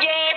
Yeah.